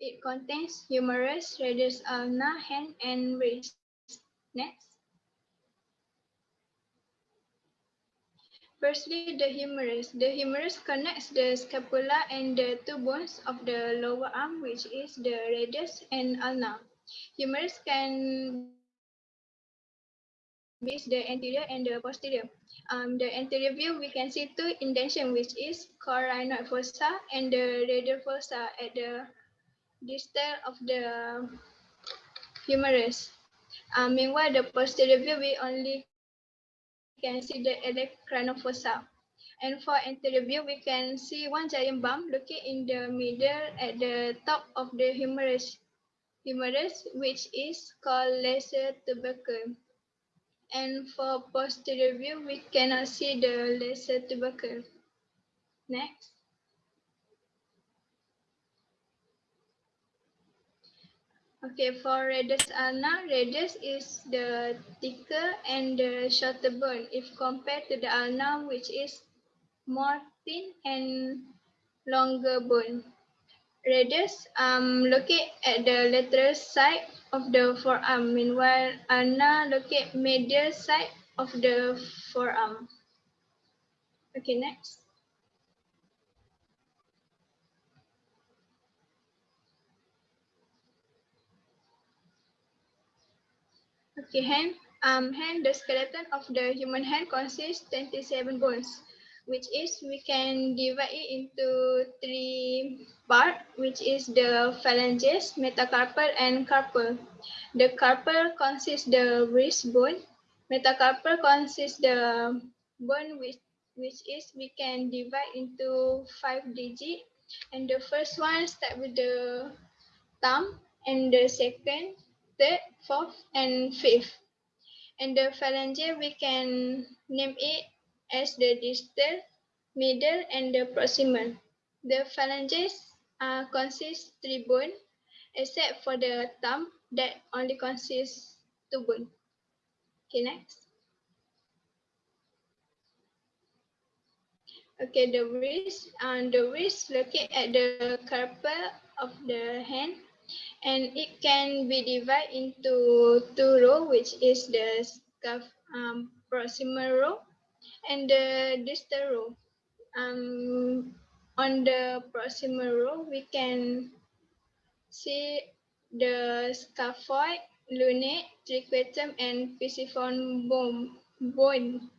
It contains humerus, radius ulna, hand, and wrist. Next. Firstly, the humerus. The humerus connects the scapula and the two bones of the lower arm, which is the radius and ulna. Humerus can be the anterior and the posterior. Um, the anterior view, we can see two indentation, which is coronoid fossa and the radial fossa at the distal of the humerus. Um, meanwhile, the posterior view, we only can see the fossa. And for anterior view, we can see one giant bump located in the middle at the top of the humerus, humerus which is called lesser tubercle. And for posterior view, we cannot see the lesser tubercle. Next. Okay, for radius ulna, radius is the thicker and the shorter bone if compared to the ulna, which is more thin and longer bone. Radius um, located at the lateral side of the forearm, meanwhile ulna located medial side of the forearm. Okay, next. Okay, hand. Um, hand, the skeleton of the human hand consists 27 bones, which is we can divide it into three parts, which is the phalanges, metacarpal, and carpal. The carpal consists the wrist bone. Metacarpal consists the bone which which is we can divide into five digits. And the first one start with the thumb, and the second third, fourth, and fifth. And the phalange, we can name it as the distal, middle, and the proximal. The phalanges uh, consist three bone, except for the thumb that only consists two bone. Okay, next. Okay, the wrist, and uh, the wrist located at the carpal of the hand and it can be divided into two rows, which is the scuff, um, proximal row and the distal row. Um, on the proximal row, we can see the scaphoid, lunate, triquetrum, and pisiform bone. bone.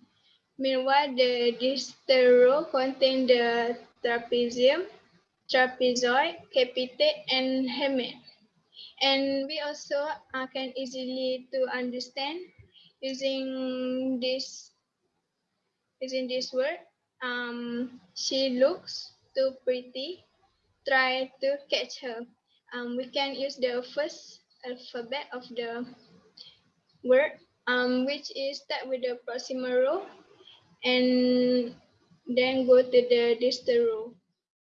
Meanwhile, the distal row contains the trapezium, trapezoid, capitate, and hamate. And we also uh, can easily to understand using this using this word. Um, she looks too pretty. Try to catch her. Um, we can use the first alphabet of the word, um, which is start with the proximal row, and then go to the distal row.